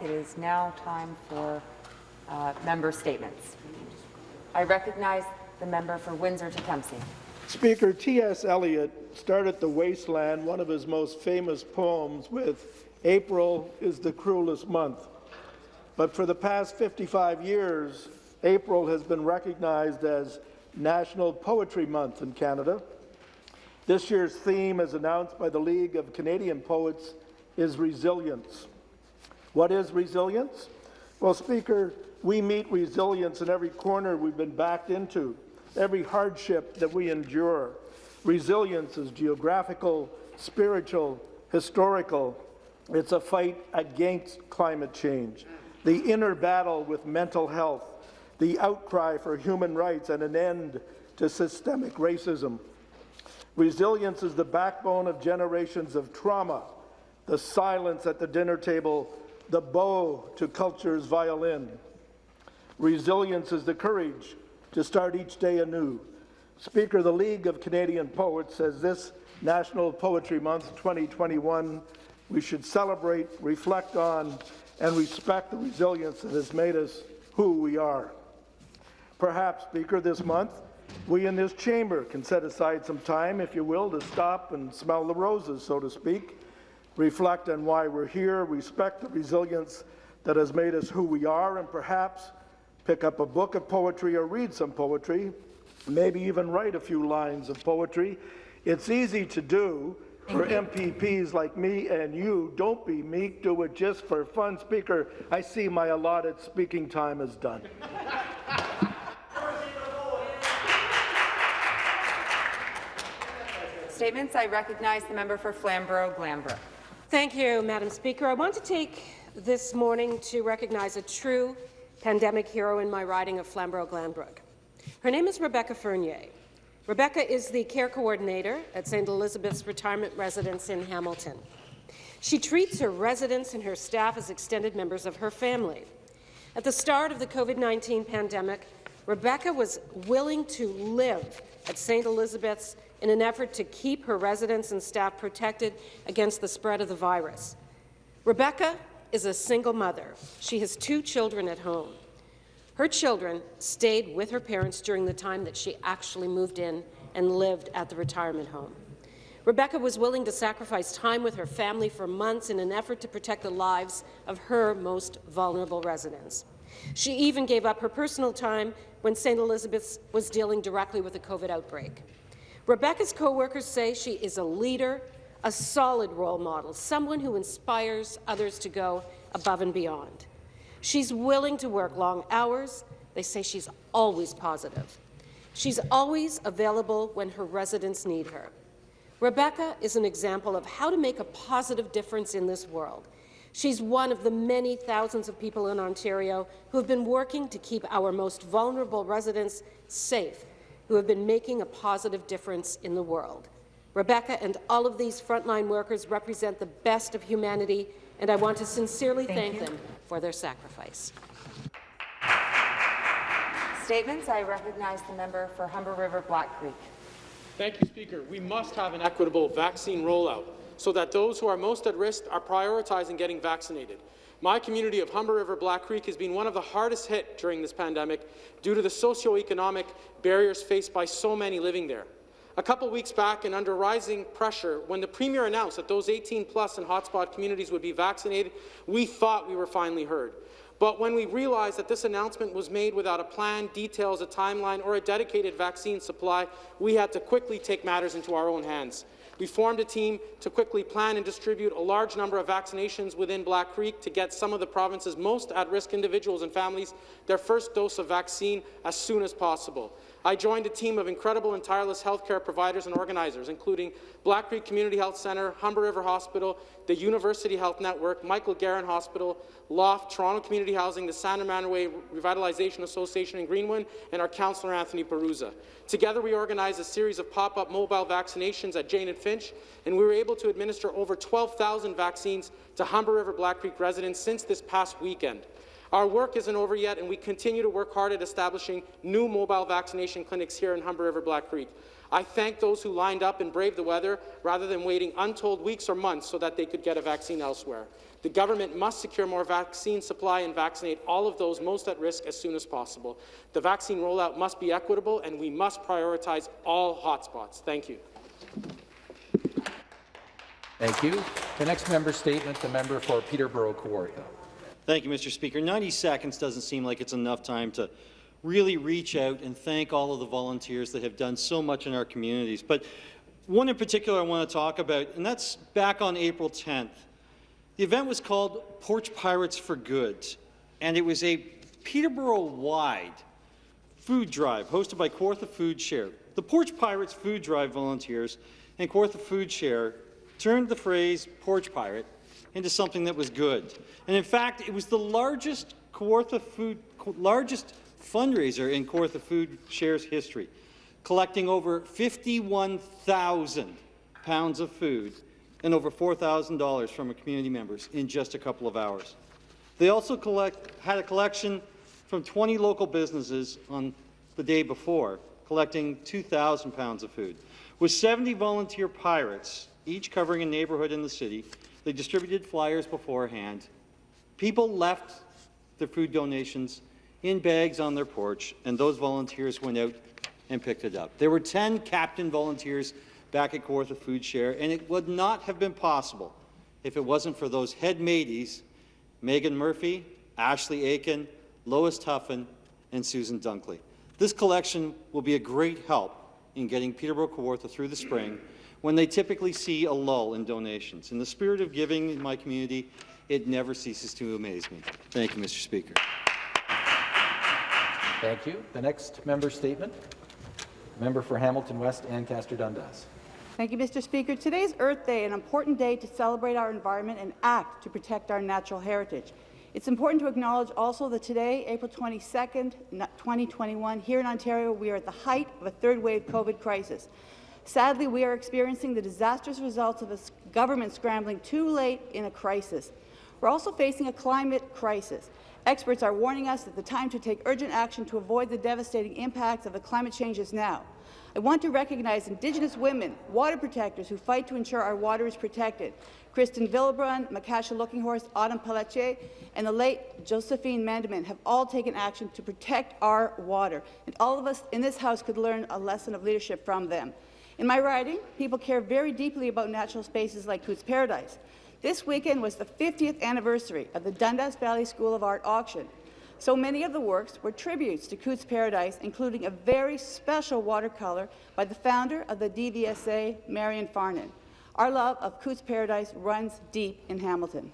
It is now time for uh, member statements. I recognize the member for Windsor-Tecumseh. Speaker T.S. Eliot started The Wasteland, one of his most famous poems, with April is the cruelest month. But for the past 55 years, April has been recognized as National Poetry Month in Canada. This year's theme, as announced by the League of Canadian Poets, is resilience. What is resilience? Well, Speaker, we meet resilience in every corner we've been backed into, every hardship that we endure. Resilience is geographical, spiritual, historical. It's a fight against climate change, the inner battle with mental health, the outcry for human rights and an end to systemic racism. Resilience is the backbone of generations of trauma, the silence at the dinner table, the bow to culture's violin. Resilience is the courage to start each day anew. Speaker, the League of Canadian Poets says this National Poetry Month 2021, we should celebrate, reflect on, and respect the resilience that has made us who we are. Perhaps, Speaker, this month, we in this chamber can set aside some time, if you will, to stop and smell the roses, so to speak, reflect on why we're here, respect the resilience that has made us who we are, and perhaps pick up a book of poetry or read some poetry, maybe even write a few lines of poetry. It's easy to do for MPPs like me and you. Don't be meek, do it just for fun. Speaker, I see my allotted speaking time is done. Statements. I recognize the member for Flamborough-Glanbrook. Thank you, Madam Speaker. I want to take this morning to recognize a true pandemic hero in my riding of Flamborough-Glanbrook. Her name is Rebecca Fernier. Rebecca is the care coordinator at St. Elizabeth's Retirement Residence in Hamilton. She treats her residents and her staff as extended members of her family. At the start of the COVID-19 pandemic, Rebecca was willing to live at St. Elizabeth's in an effort to keep her residents and staff protected against the spread of the virus. Rebecca is a single mother. She has two children at home. Her children stayed with her parents during the time that she actually moved in and lived at the retirement home. Rebecca was willing to sacrifice time with her family for months in an effort to protect the lives of her most vulnerable residents. She even gave up her personal time when St. Elizabeth's was dealing directly with the COVID outbreak. Rebecca's co-workers say she is a leader, a solid role model, someone who inspires others to go above and beyond. She's willing to work long hours. They say she's always positive. She's always available when her residents need her. Rebecca is an example of how to make a positive difference in this world. She's one of the many thousands of people in Ontario who have been working to keep our most vulnerable residents safe who have been making a positive difference in the world. Rebecca and all of these frontline workers represent the best of humanity, and I want to sincerely thank, thank them for their sacrifice. Statements. I recognize the member for Humber River Black Creek. Thank you, Speaker. We must have an equitable vaccine rollout so that those who are most at risk are prioritizing getting vaccinated. My community of Humber River Black Creek has been one of the hardest hit during this pandemic due to the socioeconomic barriers faced by so many living there. A couple weeks back, and under rising pressure, when the Premier announced that those 18-plus and hotspot communities would be vaccinated, we thought we were finally heard. But when we realized that this announcement was made without a plan, details, a timeline, or a dedicated vaccine supply, we had to quickly take matters into our own hands. We formed a team to quickly plan and distribute a large number of vaccinations within Black Creek to get some of the province's most at-risk individuals and families their first dose of vaccine as soon as possible. I joined a team of incredible and tireless healthcare providers and organizers, including Black Creek Community Health Centre, Humber River Hospital, the University Health Network, Michael Garron Hospital, LOFT, Toronto Community Housing, the San Romanoway Revitalization Association in Greenwood, and our councillor Anthony Perruzza. Together, we organized a series of pop-up mobile vaccinations at Jane and Finch, and we were able to administer over 12,000 vaccines to Humber River Black Creek residents since this past weekend. Our work isn't over yet, and we continue to work hard at establishing new mobile vaccination clinics here in Humber River Black Creek. I thank those who lined up and braved the weather rather than waiting untold weeks or months so that they could get a vaccine elsewhere. The government must secure more vaccine supply and vaccinate all of those most at risk as soon as possible. The vaccine rollout must be equitable, and we must prioritize all hotspots. Thank you. Thank you. The next member statement, the member for Peterborough Kawartha. Thank you, Mr. Speaker. 90 seconds doesn't seem like it's enough time to really reach out and thank all of the volunteers that have done so much in our communities. But one in particular I want to talk about, and that's back on April 10th. The event was called Porch Pirates for Good, and it was a Peterborough-wide food drive hosted by Kawartha Food Share. The Porch Pirates Food Drive volunteers and Kawartha Food Share turned the phrase porch pirate into something that was good. And in fact, it was the largest Kawartha food, largest fundraiser in Kawartha Food Share's history, collecting over 51,000 pounds of food and over $4,000 from community members in just a couple of hours. They also collect, had a collection from 20 local businesses on the day before, collecting 2,000 pounds of food. With 70 volunteer pirates, each covering a neighborhood in the city, they distributed flyers beforehand. People left their food donations in bags on their porch, and those volunteers went out and picked it up. There were 10 captain volunteers back at Kawartha Food Share, and it would not have been possible if it wasn't for those head mateys, Megan Murphy, Ashley Aiken, Lois Tuffin, and Susan Dunkley. This collection will be a great help in getting Peterborough Kawartha through the spring when they typically see a lull in donations. In the spirit of giving in my community, it never ceases to amaze me. Thank you, Mr. Speaker. Thank you. The next member statement, member for Hamilton West, Ancaster Dundas. Thank you, Mr. Speaker. Today's Earth Day, an important day to celebrate our environment and act to protect our natural heritage. It's important to acknowledge also that today, April 22nd, 2021, here in Ontario, we are at the height of a third wave COVID crisis. Sadly, we are experiencing the disastrous results of a government scrambling too late in a crisis. We're also facing a climate crisis. Experts are warning us that the time to take urgent action to avoid the devastating impacts of the climate change is now. I want to recognize Indigenous women, water protectors who fight to ensure our water is protected. Kristen Villebrun, Makasa Looking Horse, Autumn Pelletier, and the late Josephine Mandamin have all taken action to protect our water, and all of us in this House could learn a lesson of leadership from them. In my riding, people care very deeply about natural spaces like Cootes Paradise. This weekend was the 50th anniversary of the Dundas Valley School of Art auction. So many of the works were tributes to Cootes Paradise, including a very special watercolor by the founder of the DVSA, Marion Farnan. Our love of Cootes Paradise runs deep in Hamilton.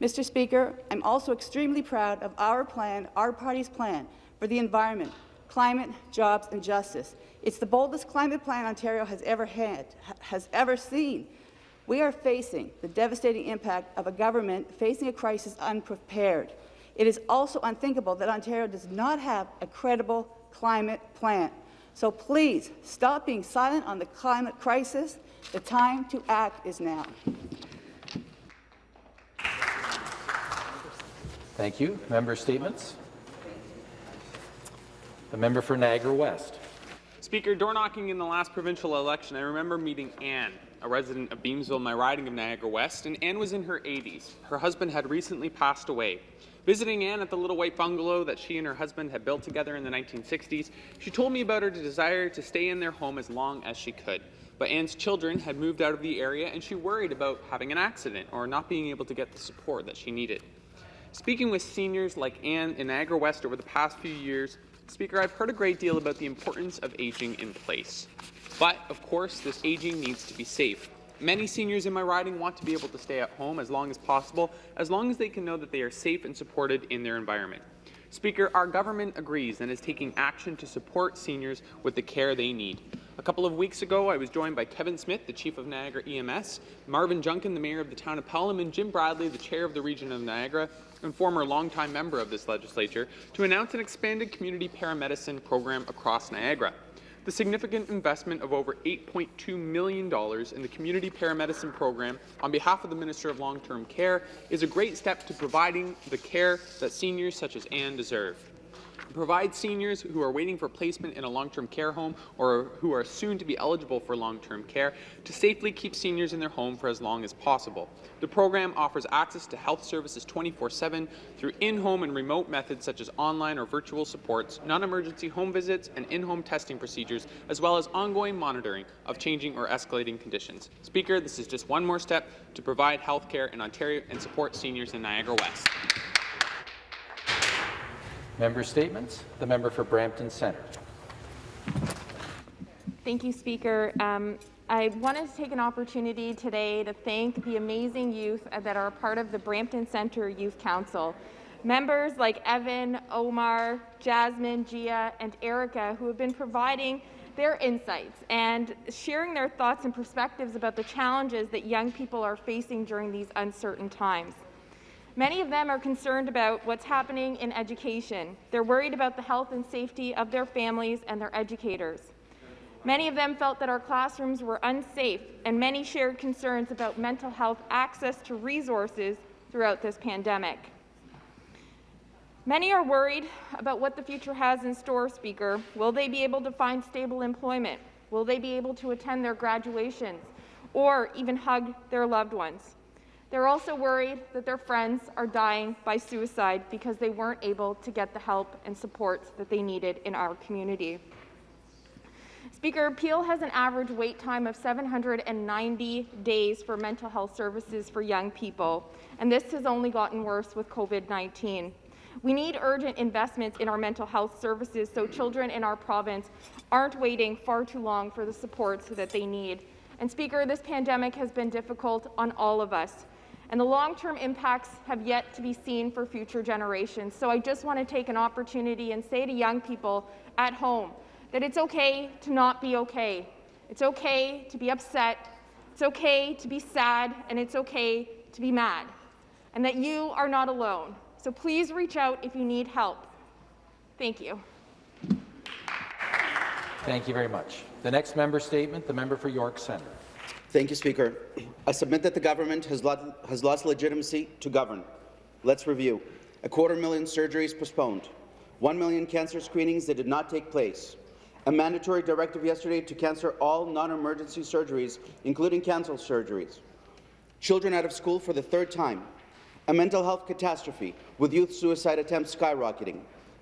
Mr. Speaker, I'm also extremely proud of our plan, our party's plan, for the environment, climate, jobs and justice. It's the boldest climate plan Ontario has ever had, has ever seen. We are facing the devastating impact of a government facing a crisis unprepared. It is also unthinkable that Ontario does not have a credible climate plan. So please, stop being silent on the climate crisis. The time to act is now. Thank you. Member statements. The member for Niagara West. Speaker, door knocking in the last provincial election, I remember meeting Anne, a resident of Beamsville, my riding of Niagara West, and Anne was in her 80s. Her husband had recently passed away. Visiting Anne at the little white bungalow that she and her husband had built together in the 1960s, she told me about her desire to stay in their home as long as she could. But Anne's children had moved out of the area and she worried about having an accident or not being able to get the support that she needed. Speaking with seniors like Anne in Niagara West over the past few years, Speaker, I've heard a great deal about the importance of aging in place. But, of course, this aging needs to be safe. Many seniors in my riding want to be able to stay at home as long as possible, as long as they can know that they are safe and supported in their environment. Speaker, our government agrees and is taking action to support seniors with the care they need. A couple of weeks ago, I was joined by Kevin Smith, the Chief of Niagara EMS, Marvin Junkin, the Mayor of the Town of Pelham, and Jim Bradley, the Chair of the Region of Niagara, and former longtime member of this legislature, to announce an expanded community paramedicine program across Niagara. The significant investment of over $8.2 million in the community paramedicine program on behalf of the Minister of Long-Term Care is a great step to providing the care that seniors such as Anne deserve. Provide seniors who are waiting for placement in a long-term care home or who are soon to be eligible for long-term care to safely keep seniors in their home for as long as possible. The program offers access to health services 24-7 through in-home and remote methods such as online or virtual supports, non-emergency home visits, and in-home testing procedures, as well as ongoing monitoring of changing or escalating conditions. Speaker, this is just one more step to provide health care in Ontario and support seniors in Niagara West. Member statements. The member for Brampton Centre. Thank you, Speaker. Um, I wanted to take an opportunity today to thank the amazing youth that are part of the Brampton Centre Youth Council. Members like Evan, Omar, Jasmine, Gia, and Erica, who have been providing their insights and sharing their thoughts and perspectives about the challenges that young people are facing during these uncertain times. Many of them are concerned about what's happening in education. They're worried about the health and safety of their families and their educators. Many of them felt that our classrooms were unsafe, and many shared concerns about mental health access to resources throughout this pandemic. Many are worried about what the future has in store, Speaker. Will they be able to find stable employment? Will they be able to attend their graduations or even hug their loved ones? They're also worried that their friends are dying by suicide because they weren't able to get the help and support that they needed in our community. Speaker, Peel has an average wait time of 790 days for mental health services for young people, and this has only gotten worse with COVID-19. We need urgent investments in our mental health services so children in our province aren't waiting far too long for the supports that they need. And Speaker, this pandemic has been difficult on all of us and the long-term impacts have yet to be seen for future generations. So I just want to take an opportunity and say to young people at home that it's okay to not be okay. It's okay to be upset, it's okay to be sad, and it's okay to be mad, and that you are not alone. So please reach out if you need help. Thank you. Thank you very much. The next member statement, the member for York Centre. Thank you, Speaker. I submit that the government has, lo has lost legitimacy to govern. Let's review. A quarter million surgeries postponed. One million cancer screenings that did not take place. A mandatory directive yesterday to cancel all non-emergency surgeries, including cancer surgeries. Children out of school for the third time. A mental health catastrophe, with youth suicide attempts skyrocketing.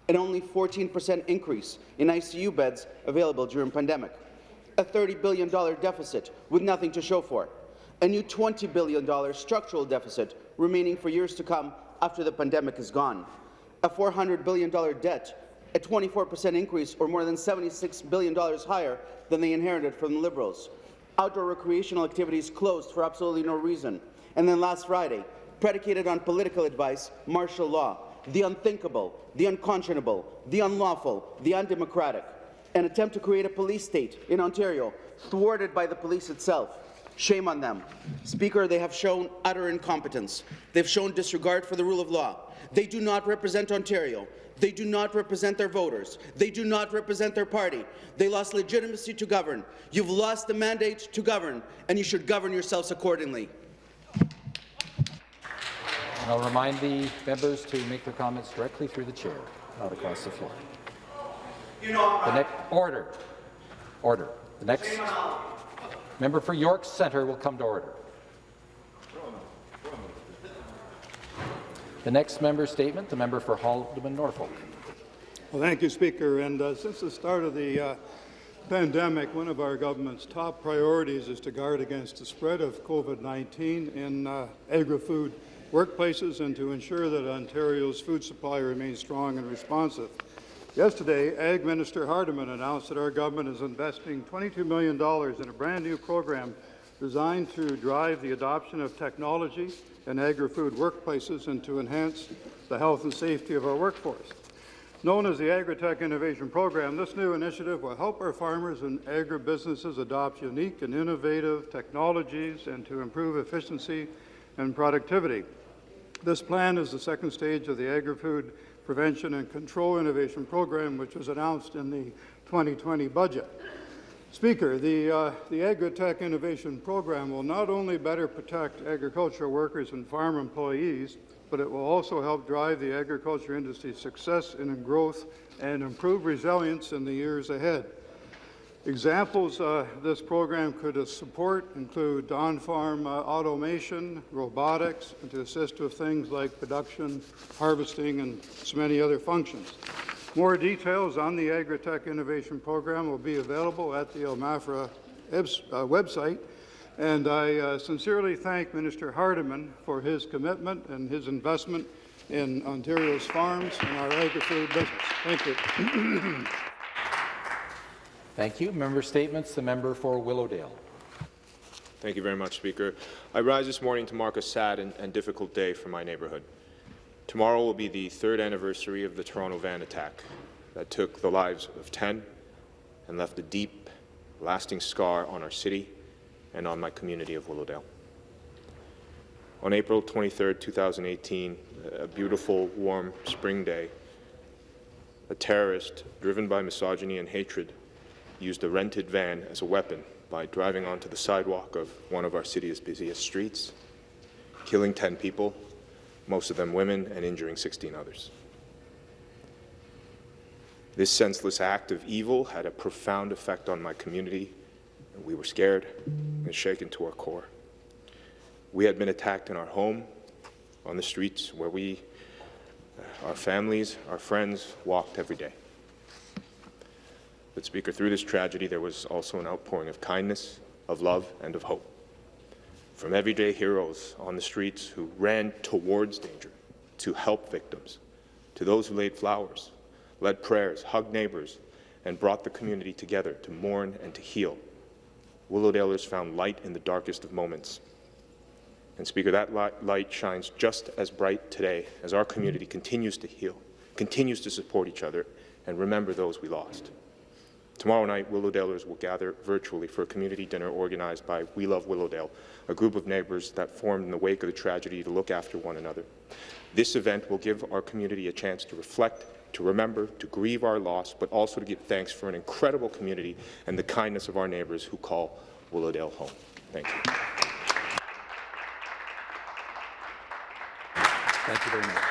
An only 14% increase in ICU beds available during pandemic a $30 billion deficit with nothing to show for, it, a new $20 billion structural deficit remaining for years to come after the pandemic is gone, a $400 billion debt, a 24% increase or more than $76 billion higher than they inherited from the Liberals, outdoor recreational activities closed for absolutely no reason, and then last Friday, predicated on political advice, martial law, the unthinkable, the unconscionable, the unlawful, the undemocratic an attempt to create a police state in Ontario, thwarted by the police itself. Shame on them. Speaker, they have shown utter incompetence. They've shown disregard for the rule of law. They do not represent Ontario. They do not represent their voters. They do not represent their party. They lost legitimacy to govern. You've lost the mandate to govern, and you should govern yourselves accordingly. I'll remind the members to make their comments directly through the chair, not across the floor. The next order. Order. The next member for York Centre will come to order. The next member statement, the member for Haldimand Norfolk. Well, thank you, Speaker. And uh, since the start of the uh, pandemic, one of our government's top priorities is to guard against the spread of COVID-19 in uh, agri-food workplaces and to ensure that Ontario's food supply remains strong and responsive. Yesterday, Ag Minister Hardeman announced that our government is investing $22 million in a brand new program designed to drive the adoption of technology in agri-food workplaces and to enhance the health and safety of our workforce. Known as the Agritech Innovation Program, this new initiative will help our farmers and agribusinesses adopt unique and innovative technologies and to improve efficiency and productivity. This plan is the second stage of the agri-food Prevention and Control Innovation Program, which was announced in the 2020 budget. Speaker, the, uh, the Agritech Innovation Program will not only better protect agricultural workers and farm employees, but it will also help drive the agriculture industry's success and growth and improve resilience in the years ahead. Examples uh, this program could uh, support include on-farm uh, automation, robotics, and to assist with things like production, harvesting, and so many other functions. More details on the Agritech Innovation Program will be available at the OMAFRA uh, website, and I uh, sincerely thank Minister Hardeman for his commitment and his investment in Ontario's farms and our agri-food business. Thank you. Thank you. Member statements. The member for Willowdale. Thank you very much, Speaker. I rise this morning to mark a sad and, and, difficult day for my neighbourhood. Tomorrow will be the third anniversary of the Toronto van attack that took the lives of 10 and left a deep, lasting scar on our city and on my community of Willowdale. On April 23, 2018, a beautiful, warm spring day, a terrorist driven by misogyny and hatred used a rented van as a weapon by driving onto the sidewalk of one of our city's busiest streets, killing 10 people, most of them women, and injuring 16 others. This senseless act of evil had a profound effect on my community. We were scared and shaken to our core. We had been attacked in our home, on the streets where we, our families, our friends walked every day. But, Speaker, through this tragedy, there was also an outpouring of kindness, of love, and of hope. From everyday heroes on the streets who ran towards danger to help victims, to those who laid flowers, led prayers, hugged neighbors, and brought the community together to mourn and to heal. Willowdalers found light in the darkest of moments. And Speaker, that light shines just as bright today as our community continues to heal, continues to support each other, and remember those we lost. Tomorrow night, Willowdalers will gather virtually for a community dinner organized by We Love Willowdale, a group of neighbours that formed in the wake of the tragedy to look after one another. This event will give our community a chance to reflect, to remember, to grieve our loss, but also to give thanks for an incredible community and the kindness of our neighbours who call Willowdale home. Thank you. Thank you very much.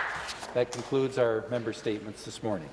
That concludes our member statements this morning.